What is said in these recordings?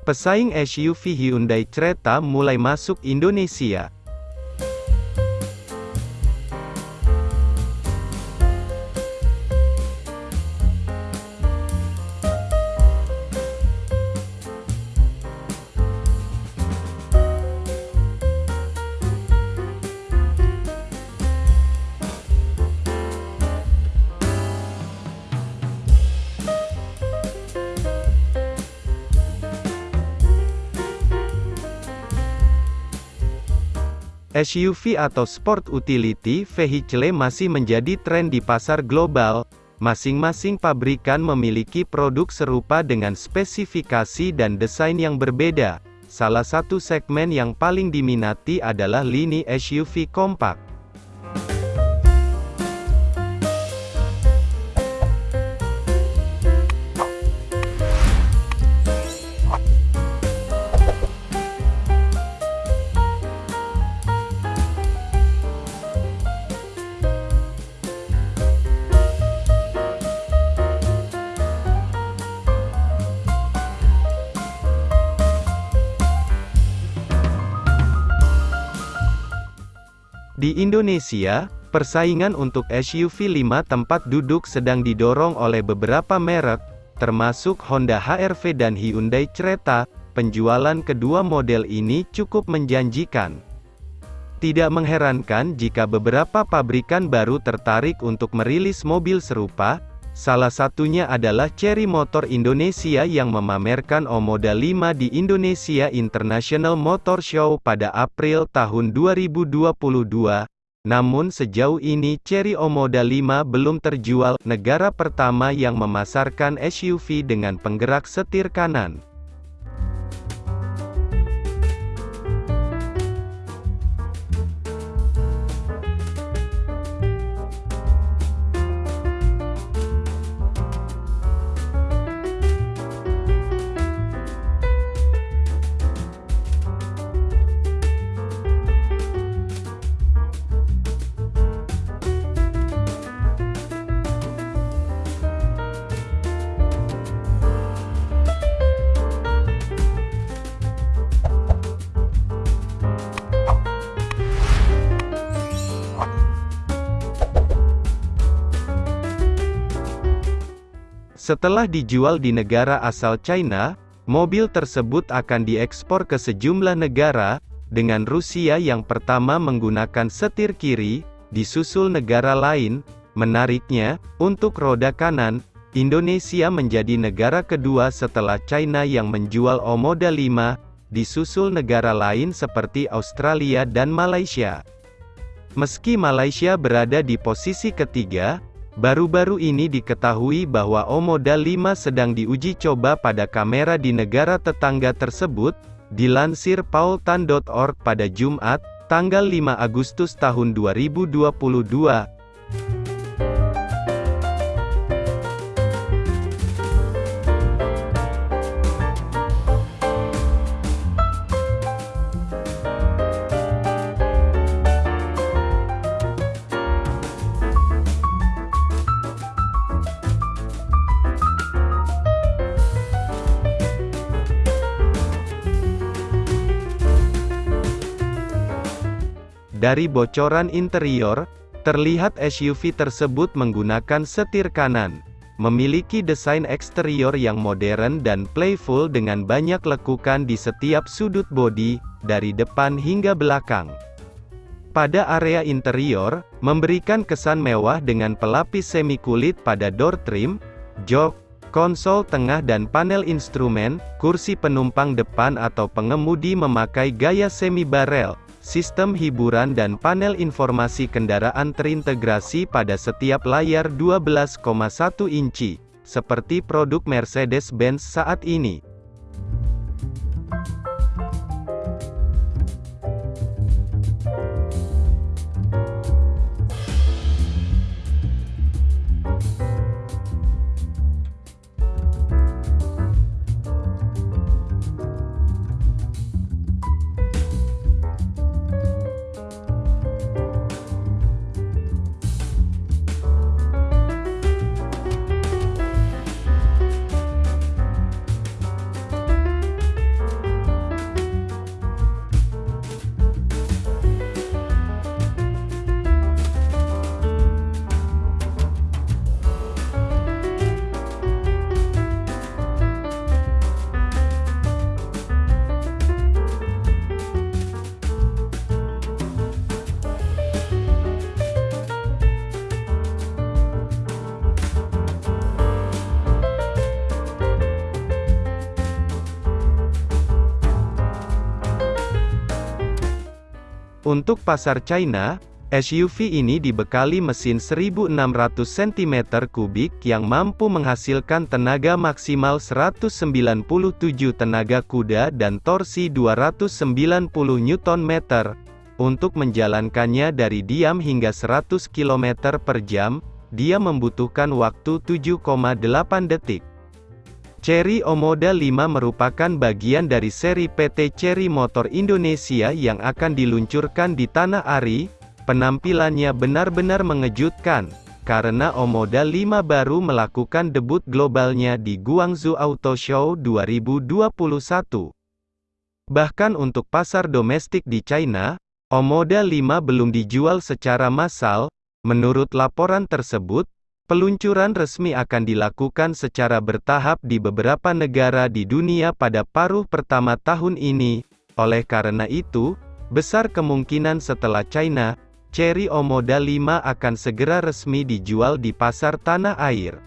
Pesaing SUV Hyundai Creta mulai masuk Indonesia. SUV atau Sport Utility Vehicle masih menjadi tren di pasar global. Masing-masing pabrikan memiliki produk serupa dengan spesifikasi dan desain yang berbeda. Salah satu segmen yang paling diminati adalah lini SUV kompak. Di Indonesia, persaingan untuk SUV 5 tempat duduk sedang didorong oleh beberapa merek, termasuk Honda HR-V dan Hyundai Creta. Penjualan kedua model ini cukup menjanjikan. Tidak mengherankan jika beberapa pabrikan baru tertarik untuk merilis mobil serupa, salah satunya adalah Cherry Motor Indonesia yang memamerkan Omoda 5 di Indonesia International Motor Show pada April tahun 2022. Namun sejauh ini Cherry Omoda 5 belum terjual, negara pertama yang memasarkan SUV dengan penggerak setir kanan. Setelah dijual di negara asal China, mobil tersebut akan diekspor ke sejumlah negara, dengan Rusia yang pertama menggunakan setir kiri, disusul negara lain. Menariknya, untuk roda kanan, Indonesia menjadi negara kedua setelah China yang menjual Omoda 5, disusul negara lain seperti Australia dan Malaysia. Meski Malaysia berada di posisi ketiga, Baru-baru ini diketahui bahwa Omoda 5 sedang diuji coba pada kamera di negara tetangga tersebut, dilansir paultan.org pada Jumat, tanggal 5 Agustus tahun 2022. Dari bocoran interior, terlihat SUV tersebut menggunakan setir kanan. Memiliki desain eksterior yang modern dan playful dengan banyak lekukan di setiap sudut bodi, dari depan hingga belakang. Pada area interior, memberikan kesan mewah dengan pelapis semi kulit pada door trim, jok, konsol tengah dan panel instrumen, kursi penumpang depan atau pengemudi memakai gaya semi barrel, Sistem hiburan dan panel informasi kendaraan terintegrasi pada setiap layar 12,1 inci, seperti produk Mercedes-Benz saat ini. Untuk pasar China, SUV ini dibekali mesin 1600 cm3 yang mampu menghasilkan tenaga maksimal 197 tenaga kuda dan torsi 290 Nm. Untuk menjalankannya dari diam hingga 100 km per jam, dia membutuhkan waktu 7,8 detik. Chery Omoda 5 merupakan bagian dari seri PT Chery Motor Indonesia yang akan diluncurkan di Tanah Ari, Penampilannya benar-benar mengejutkan, karena Omoda 5 baru melakukan debut globalnya di Guangzhou Auto Show 2021. Bahkan untuk pasar domestik di China, Omoda 5 belum dijual secara massal, menurut laporan tersebut, peluncuran resmi akan dilakukan secara bertahap di beberapa negara di dunia pada paruh pertama tahun ini, oleh karena itu, besar kemungkinan setelah China, Cherry Omoda 5 akan segera resmi dijual di pasar tanah air.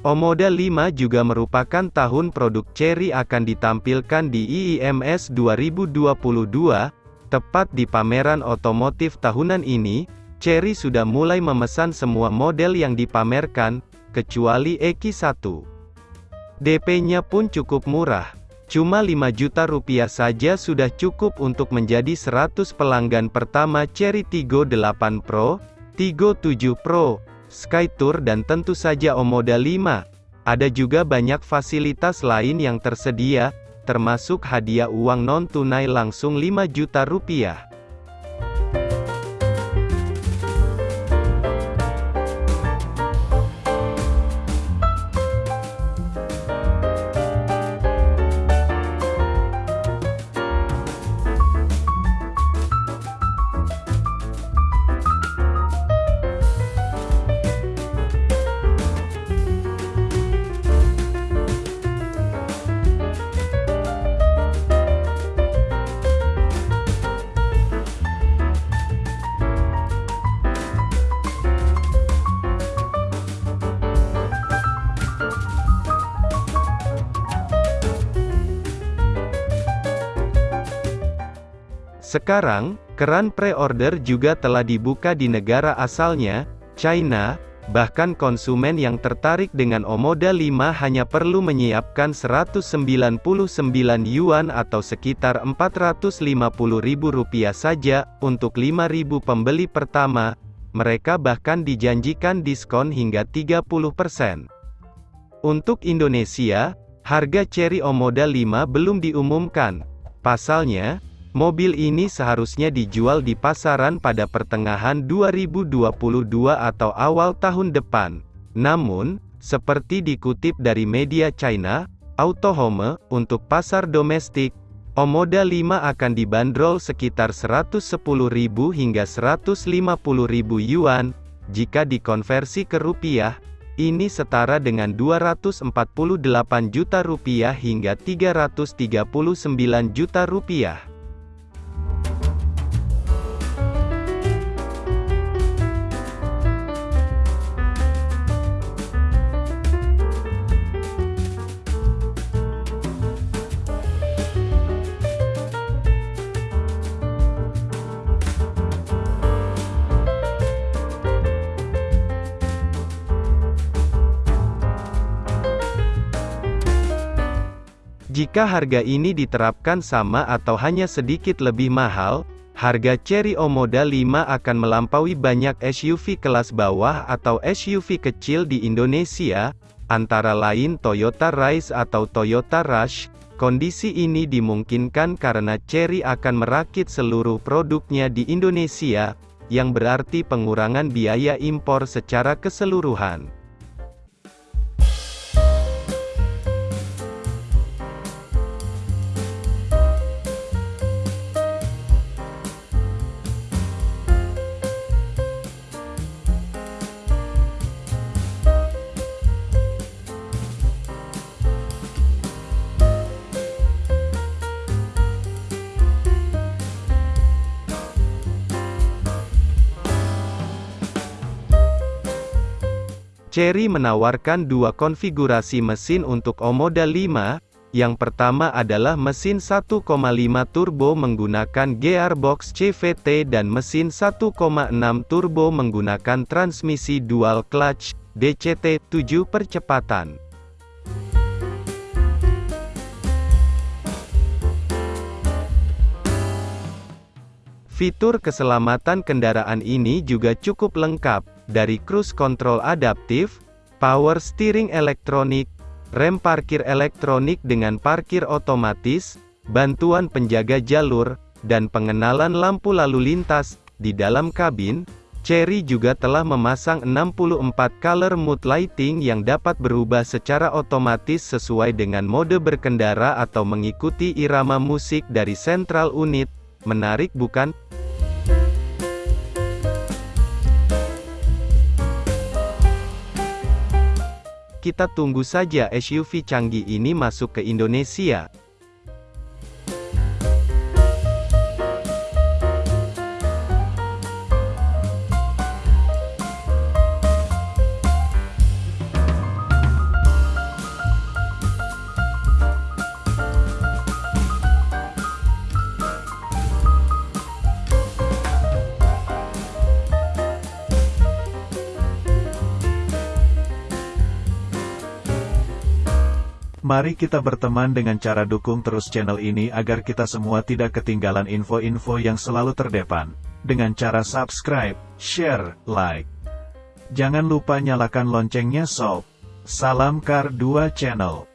Omoda 5 juga merupakan tahun produk Chery akan ditampilkan di IIMS 2022, tepat di pameran otomotif tahunan ini, Chery sudah mulai memesan semua model yang dipamerkan, kecuali EQ1. DP-nya pun cukup murah. Cuma 5 juta rupiah saja sudah cukup untuk menjadi 100 pelanggan pertama Cherry Tiggo 8 Pro, Tiggo 7 Pro, Skytour dan tentu saja Omoda 5. Ada juga banyak fasilitas lain yang tersedia, termasuk hadiah uang non-tunai langsung 5 juta rupiah. Sekarang, keran pre-order juga telah dibuka di negara asalnya, China, bahkan konsumen yang tertarik dengan Omoda 5 hanya perlu menyiapkan 199 yuan atau sekitar Rp450.000 saja, untuk 5.000 pembeli pertama, mereka bahkan dijanjikan diskon hingga 30%. Untuk Indonesia, harga Cherry Omoda 5 belum diumumkan. Pasalnya, Mobil ini seharusnya dijual di pasaran pada pertengahan 2022 atau awal tahun depan. Namun, seperti dikutip dari media China, Autohome, untuk pasar domestik, Omoda 5 akan dibanderol sekitar 110.000 hingga 150.000 yuan, jika dikonversi ke rupiah, ini setara dengan 248 juta rupiah hingga 339 juta rupiah. Jika harga ini diterapkan sama atau hanya sedikit lebih mahal, harga Cherry Omoda 5 akan melampaui banyak SUV kelas bawah atau SUV kecil di Indonesia, antara lain Toyota Rise atau Toyota Rush. Kondisi ini dimungkinkan karena Cherry akan merakit seluruh produknya di Indonesia, yang berarti pengurangan biaya impor secara keseluruhan. Chery menawarkan dua konfigurasi mesin untuk Omoda 5, yang pertama adalah mesin 1,5 turbo menggunakan gearbox CVT dan mesin 1,6 turbo menggunakan transmisi dual clutch, DCT, 7 percepatan. Fitur keselamatan kendaraan ini juga cukup lengkap, dari cruise control adaptif, power steering elektronik, rem parkir elektronik dengan parkir otomatis, bantuan penjaga jalur, dan pengenalan lampu lalu lintas. Di dalam kabin, Chery juga telah memasang 64 color mood lighting yang dapat berubah secara otomatis sesuai dengan mode berkendara atau mengikuti irama musik dari central unit. Menarik bukan? Kita tunggu saja SUV canggih ini masuk ke Indonesia. Mari kita berteman dengan cara dukung terus channel ini agar kita semua tidak ketinggalan info-info yang selalu terdepan. Dengan cara subscribe, share, like. Jangan lupa nyalakan loncengnya sob. Salam Kar 2 Channel.